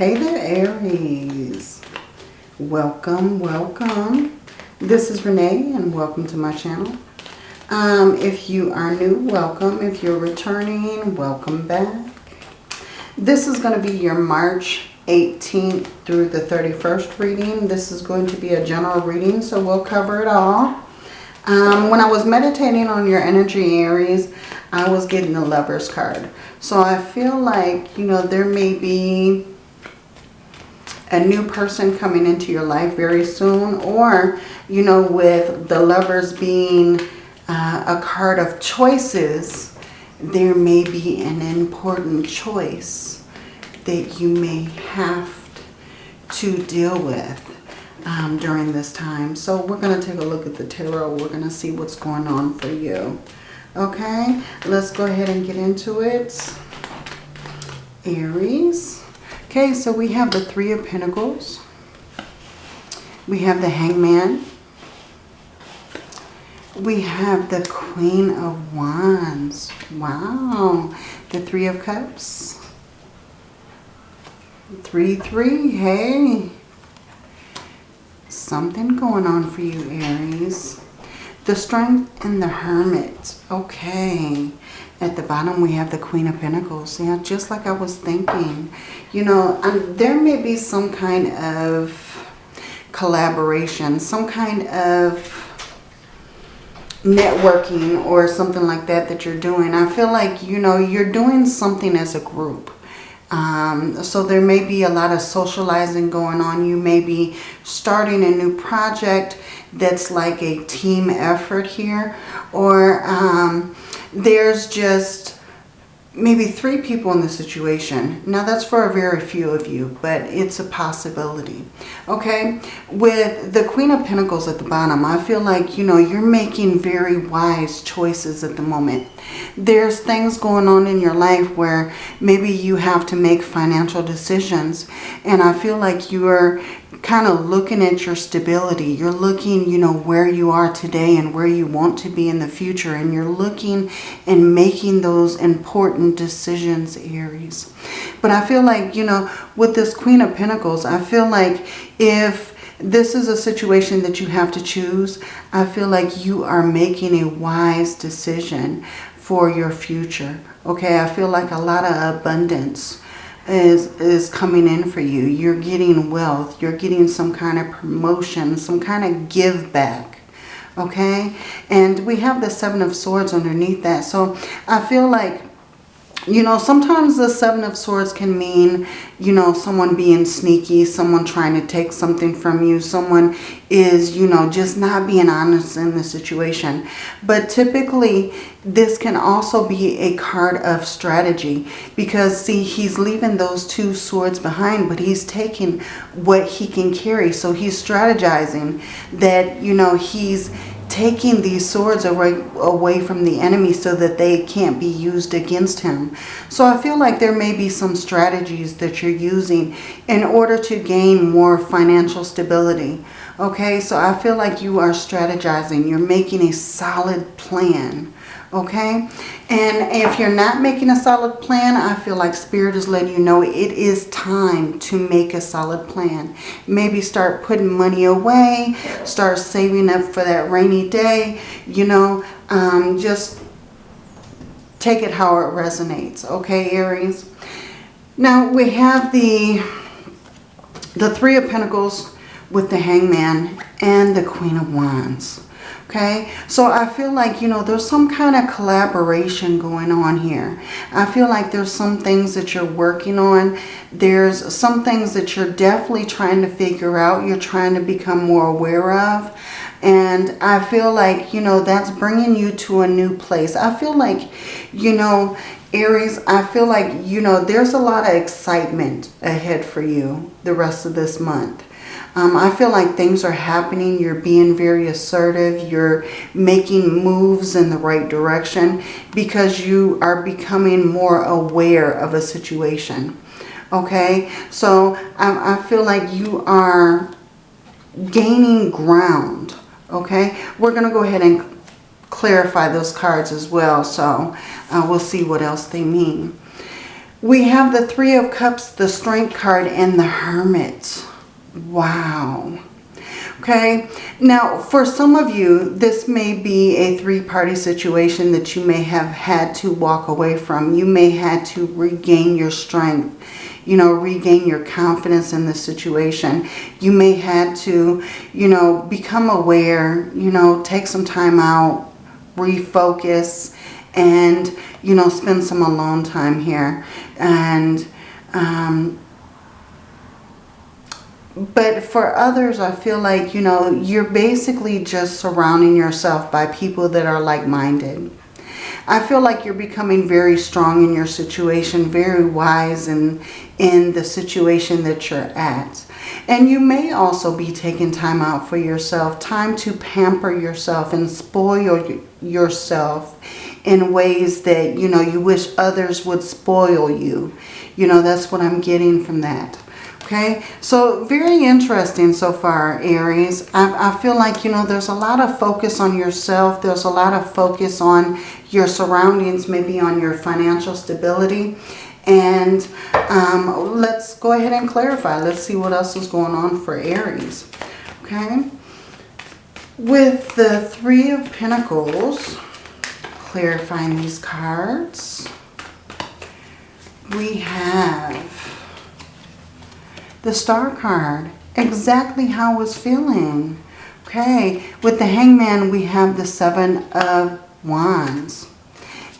Hey there, Aries. Welcome, welcome. This is Renee and welcome to my channel. Um, if you are new, welcome. If you're returning, welcome back. This is going to be your March 18th through the 31st reading. This is going to be a general reading, so we'll cover it all. Um, when I was meditating on your energy, Aries, I was getting the Lover's card. So I feel like, you know, there may be a new person coming into your life very soon or you know with the lovers being uh, a card of choices there may be an important choice that you may have to deal with um, during this time. So we're going to take a look at the tarot. We're going to see what's going on for you. Okay? Let's go ahead and get into it. Aries Okay, so we have the Three of Pentacles. We have the Hangman. We have the Queen of Wands. Wow. The Three of Cups. Three, three. Hey. Something going on for you, Aries. The Strength and the Hermit. Okay. At the bottom, we have the Queen of Pentacles. Yeah, just like I was thinking. You know, um, there may be some kind of collaboration, some kind of networking or something like that that you're doing. I feel like, you know, you're doing something as a group. Um, so there may be a lot of socializing going on. You may be starting a new project that's like a team effort here. Or um, there's just maybe three people in the situation. Now that's for a very few of you, but it's a possibility. Okay, with the Queen of Pentacles at the bottom, I feel like, you know, you're making very wise choices at the moment. There's things going on in your life where maybe you have to make financial decisions. And I feel like you are kind of looking at your stability. You're looking, you know, where you are today and where you want to be in the future. And you're looking and making those important decisions, Aries. But I feel like, you know, with this Queen of Pentacles, I feel like if this is a situation that you have to choose, I feel like you are making a wise decision for your future. Okay, I feel like a lot of abundance is, is coming in for you. You're getting wealth. You're getting some kind of promotion, some kind of give back. Okay? And we have the Seven of Swords underneath that. So I feel like you know, sometimes the Seven of Swords can mean, you know, someone being sneaky, someone trying to take something from you, someone is, you know, just not being honest in the situation. But typically, this can also be a card of strategy because, see, he's leaving those two swords behind, but he's taking what he can carry. So he's strategizing that, you know, he's taking these swords away, away from the enemy so that they can't be used against him. So I feel like there may be some strategies that you're using in order to gain more financial stability. Okay, so I feel like you are strategizing. You're making a solid plan okay? And if you're not making a solid plan i feel like spirit is letting you know it is time to make a solid plan. Maybe start putting money away start saving up for that rainy day you know um, just take it how it resonates okay aries? Now we have the the three of pentacles with the hangman and the queen of wands Okay, so I feel like, you know, there's some kind of collaboration going on here. I feel like there's some things that you're working on. There's some things that you're definitely trying to figure out. You're trying to become more aware of. And I feel like, you know, that's bringing you to a new place. I feel like, you know, Aries, I feel like, you know, there's a lot of excitement ahead for you the rest of this month. Um, I feel like things are happening. You're being very assertive. You're making moves in the right direction because you are becoming more aware of a situation. Okay, so I, I feel like you are gaining ground. Okay, we're going to go ahead and clarify those cards as well. So uh, we'll see what else they mean. We have the Three of Cups, the Strength card, and the Hermit. Wow. Okay, now for some of you, this may be a three-party situation that you may have had to walk away from. You may had to regain your strength, you know, regain your confidence in the situation. You may had to, you know, become aware, you know, take some time out, refocus, and, you know, spend some alone time here. And, um, but for others, I feel like, you know, you're basically just surrounding yourself by people that are like-minded. I feel like you're becoming very strong in your situation, very wise in, in the situation that you're at. And you may also be taking time out for yourself, time to pamper yourself and spoil yourself in ways that, you know, you wish others would spoil you. You know, that's what I'm getting from that. Okay, so very interesting so far, Aries. I, I, feel like, you know, there's a lot of focus on yourself. There's a lot of focus on your surroundings, maybe on your financial stability. And um, let's go ahead and clarify. Let's see what else is going on for Aries. Okay, with the Three of Pentacles, clarifying these cards, we have the star card. Exactly how I was feeling. Okay, with the hangman we have the seven of wands.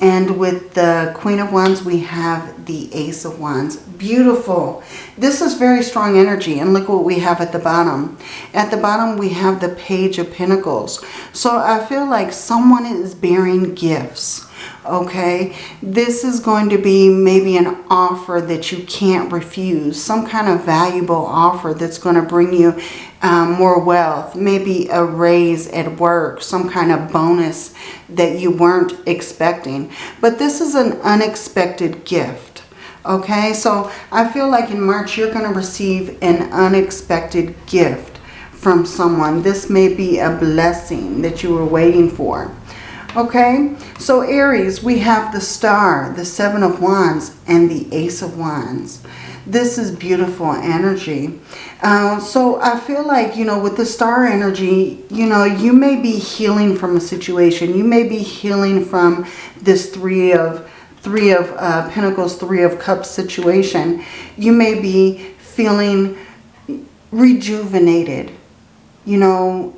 And with the Queen of Wands, we have the Ace of Wands. Beautiful. This is very strong energy. And look what we have at the bottom. At the bottom, we have the Page of Pentacles. So I feel like someone is bearing gifts okay? This is going to be maybe an offer that you can't refuse some kind of valuable offer that's going to bring you um, more wealth maybe a raise at work some kind of bonus that you weren't expecting. But this is an unexpected gift okay? So I feel like in March you're going to receive an unexpected gift from someone. This may be a blessing that you were waiting for Okay, so Aries, we have the star, the seven of wands, and the ace of wands. This is beautiful energy. Uh, so I feel like, you know, with the star energy, you know, you may be healing from a situation. You may be healing from this three of three of uh, pentacles, three of cups situation. You may be feeling rejuvenated, you know,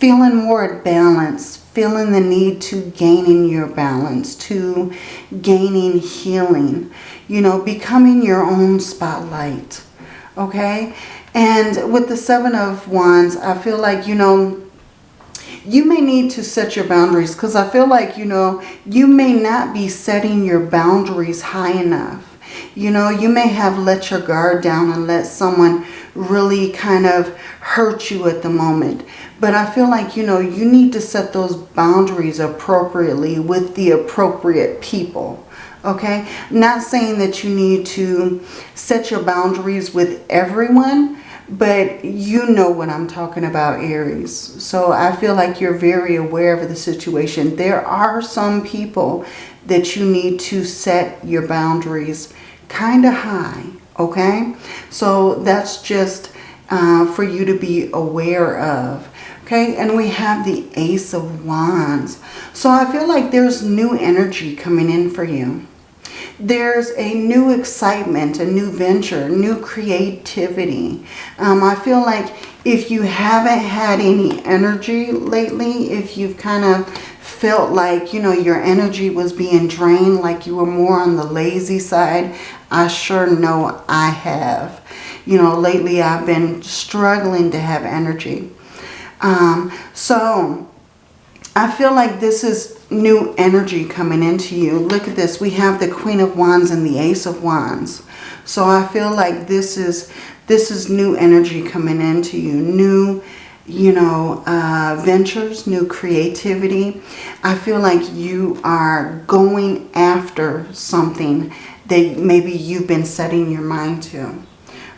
feeling more at balance, feeling the need to gaining your balance, to gaining healing, you know, becoming your own spotlight, okay? And with the Seven of Wands, I feel like, you know, you may need to set your boundaries because I feel like, you know, you may not be setting your boundaries high enough. You know, you may have let your guard down and let someone really kind of hurt you at the moment. But I feel like, you know, you need to set those boundaries appropriately with the appropriate people. Okay? Not saying that you need to set your boundaries with everyone, but you know what I'm talking about, Aries. So I feel like you're very aware of the situation. There are some people that you need to set your boundaries kind of high, okay? So that's just uh, for you to be aware of. Okay, and we have the Ace of Wands. So I feel like there's new energy coming in for you. There's a new excitement, a new venture, new creativity. Um, I feel like if you haven't had any energy lately, if you've kind of felt like, you know, your energy was being drained, like you were more on the lazy side, I sure know I have. You know, lately I've been struggling to have energy. Um, so I feel like this is new energy coming into you. Look at this. We have the Queen of Wands and the Ace of Wands. So I feel like this is this is new energy coming into you. New, you know, uh, ventures, new creativity. I feel like you are going after something that maybe you've been setting your mind to.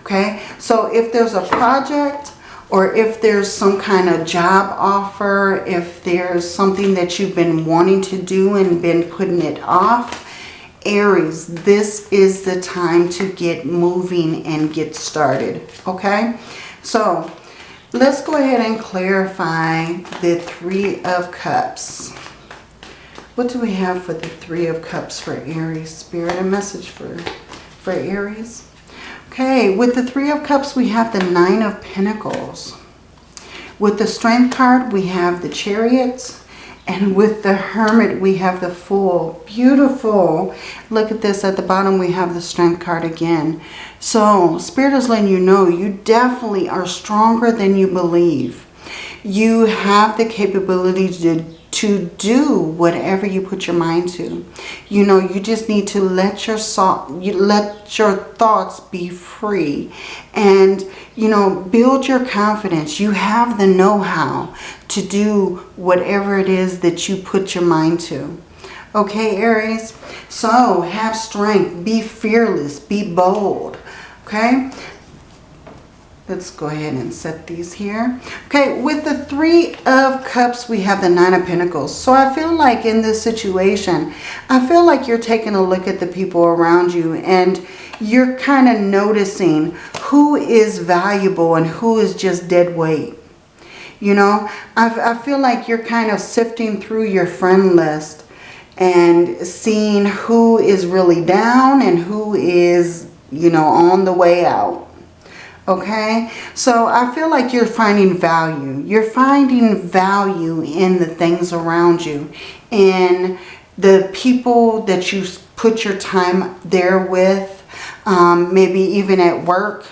Okay, so if there's a project or if there's some kind of job offer, if there's something that you've been wanting to do and been putting it off, Aries, this is the time to get moving and get started, okay? So let's go ahead and clarify the Three of Cups. What do we have for the Three of Cups for Aries? Spirit, a message for, for Aries. Okay, with the Three of Cups, we have the Nine of Pentacles. With the Strength card, we have the Chariots. And with the Hermit, we have the Fool. Beautiful. Look at this. At the bottom, we have the Strength card again. So, Spirit is letting you know you definitely are stronger than you believe. You have the capability to to do whatever you put your mind to. You know, you just need to let your you let your thoughts be free and you know, build your confidence. You have the know-how to do whatever it is that you put your mind to. Okay, Aries? So, have strength, be fearless, be bold. Okay? Let's go ahead and set these here. Okay, with the Three of Cups, we have the Nine of Pentacles. So I feel like in this situation, I feel like you're taking a look at the people around you and you're kind of noticing who is valuable and who is just dead weight. You know, I, I feel like you're kind of sifting through your friend list and seeing who is really down and who is, you know, on the way out okay? So i feel like you're finding value. You're finding value in the things around you in the people that you put your time there with um, maybe even at work.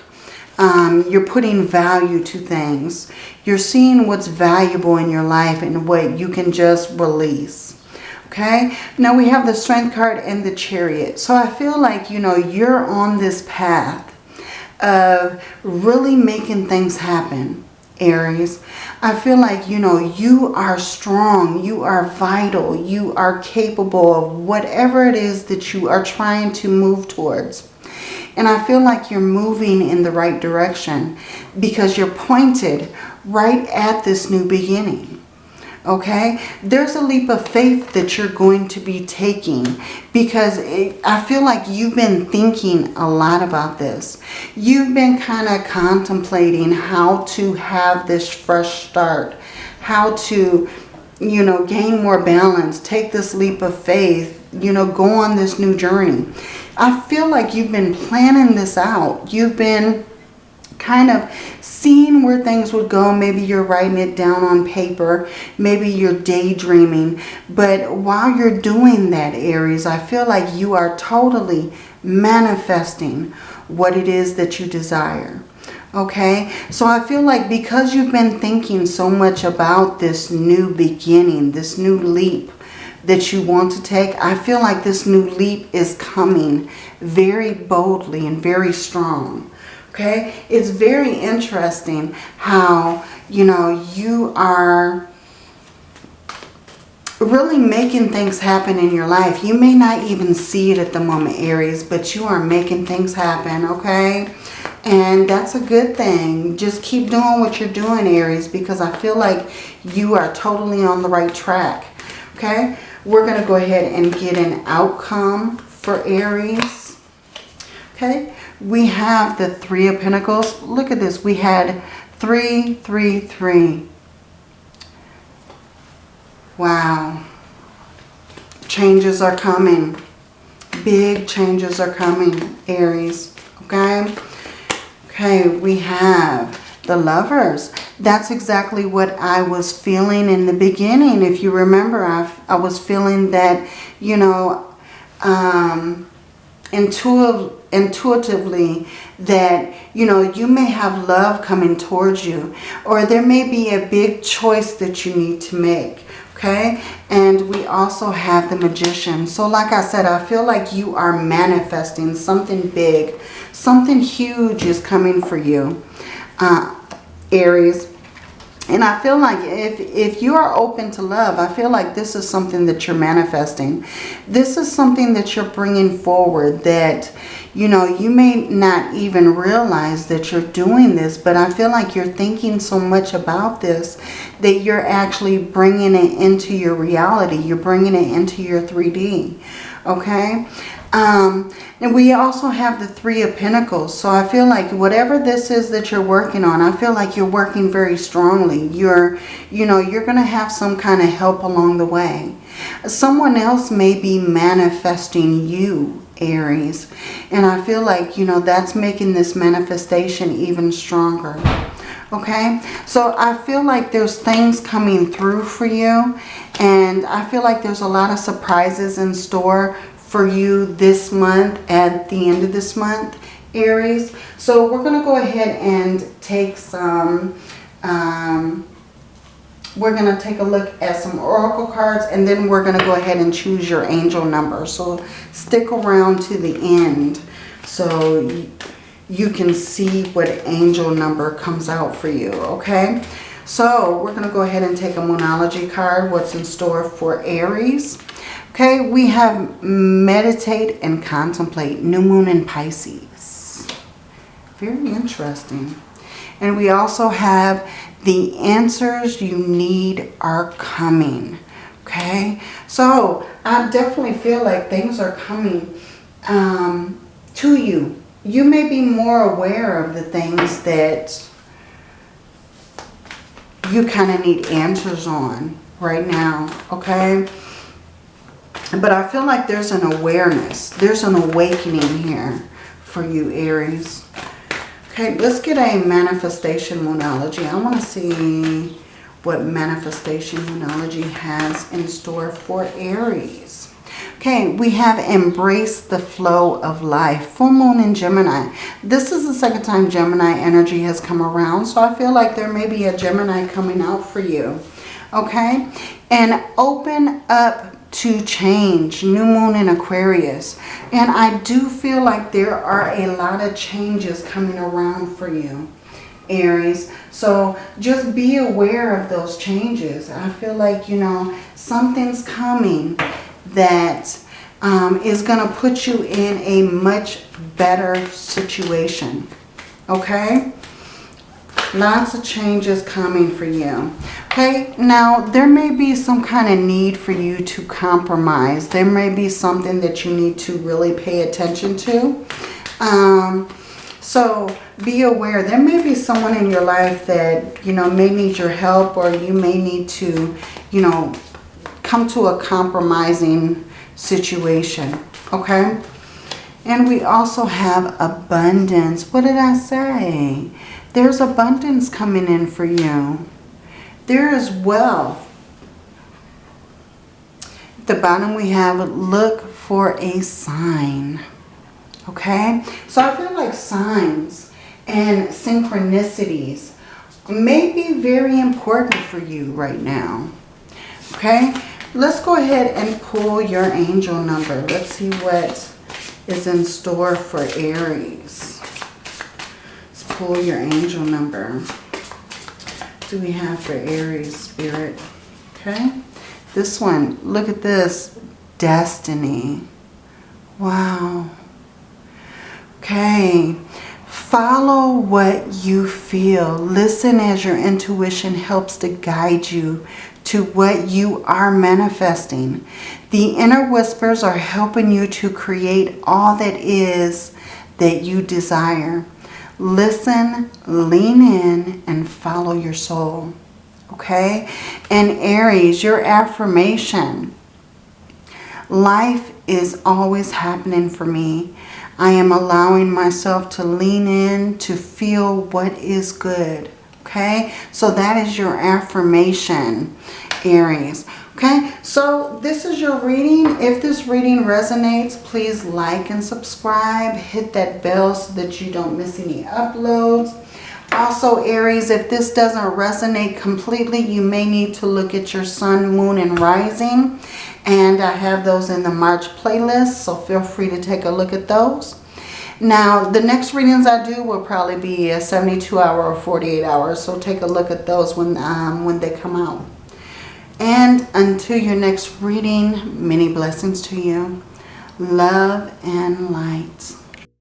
Um, you're putting value to things. You're seeing what's valuable in your life and what you can just release okay? Now we have the strength card and the chariot. So i feel like you know you're on this path of really making things happen, Aries. I feel like, you know, you are strong, you are vital, you are capable of whatever it is that you are trying to move towards. And I feel like you're moving in the right direction because you're pointed right at this new beginning okay? There's a leap of faith that you're going to be taking because it, I feel like you've been thinking a lot about this. You've been kind of contemplating how to have this fresh start how to you know gain more balance take this leap of faith you know go on this new journey. I feel like you've been planning this out. You've been kind of seeing where things would go. Maybe you're writing it down on paper. Maybe you're daydreaming. But while you're doing that, Aries, I feel like you are totally manifesting what it is that you desire. Okay, so I feel like because you've been thinking so much about this new beginning, this new leap that you want to take, I feel like this new leap is coming very boldly and very strong okay? It's very interesting how you know you are really making things happen in your life. You may not even see it at the moment aries but you are making things happen okay? And that's a good thing. Just keep doing what you're doing aries because i feel like you are totally on the right track okay? We're going to go ahead and get an outcome for aries okay we have the Three of Pentacles. Look at this. We had three, three, three. Wow. Changes are coming. Big changes are coming, Aries. Okay? Okay, we have the lovers. That's exactly what I was feeling in the beginning. If you remember, I, I was feeling that, you know, um, intuitive, intuitively that, you know, you may have love coming towards you or there may be a big choice that you need to make. Okay, and we also have the magician. So like I said, I feel like you are manifesting something big. Something huge is coming for you, uh, Aries. And I feel like if, if you are open to love, I feel like this is something that you're manifesting. This is something that you're bringing forward that, you know, you may not even realize that you're doing this, but I feel like you're thinking so much about this that you're actually bringing it into your reality. You're bringing it into your 3D, okay? Um, and we also have the Three of Pentacles. So I feel like whatever this is that you're working on, I feel like you're working very strongly. You're, you know, you're going to have some kind of help along the way. Someone else may be manifesting you, Aries. And I feel like, you know, that's making this manifestation even stronger. Okay, so I feel like there's things coming through for you. And I feel like there's a lot of surprises in store for you this month at the end of this month, Aries. So we're going to go ahead and take some, um, we're going to take a look at some oracle cards and then we're going to go ahead and choose your angel number. So stick around to the end so you can see what angel number comes out for you, okay? So we're going to go ahead and take a Moonology card, what's in store for Aries. Okay, we have meditate and contemplate, new moon in Pisces. Very interesting. And we also have the answers you need are coming. Okay, so I definitely feel like things are coming um, to you. You may be more aware of the things that you kind of need answers on right now. Okay. But I feel like there's an awareness. There's an awakening here for you, Aries. Okay, let's get a manifestation Moonology. I want to see what manifestation Moonology has in store for Aries. Okay, we have embraced the flow of life. Full moon in Gemini. This is the second time Gemini energy has come around. So I feel like there may be a Gemini coming out for you. Okay, and open up to change. New moon in Aquarius. And I do feel like there are a lot of changes coming around for you, Aries. So just be aware of those changes. I feel like, you know, something's coming that um, is going to put you in a much better situation. Okay? Lots of changes coming for you. Okay, now there may be some kind of need for you to compromise. There may be something that you need to really pay attention to. Um, so be aware. There may be someone in your life that, you know, may need your help or you may need to, you know, come to a compromising situation. Okay? And we also have abundance. What did I say? There's abundance coming in for you. There is wealth. At the bottom we have look for a sign. Okay? So I feel like signs and synchronicities may be very important for you right now. Okay? Let's go ahead and pull your angel number. Let's see what is in store for Aries Let's pull your angel number. do we have for Aries Spirit? Okay. This one, look at this. Destiny. Wow. Okay. Follow what you feel. Listen as your intuition helps to guide you to what you are manifesting. The inner whispers are helping you to create all that is that you desire. Listen, lean in, and follow your soul. Okay? And Aries, your affirmation. Life is always happening for me. I am allowing myself to lean in, to feel what is good. Okay? So that is your affirmation, Aries. Okay, so this is your reading. If this reading resonates, please like and subscribe. Hit that bell so that you don't miss any uploads. Also, Aries, if this doesn't resonate completely, you may need to look at your sun, moon, and rising. And I have those in the March playlist, so feel free to take a look at those. Now, the next readings I do will probably be a 72 hour or 48 hours, so take a look at those when, um, when they come out. And until your next reading, many blessings to you. Love and light.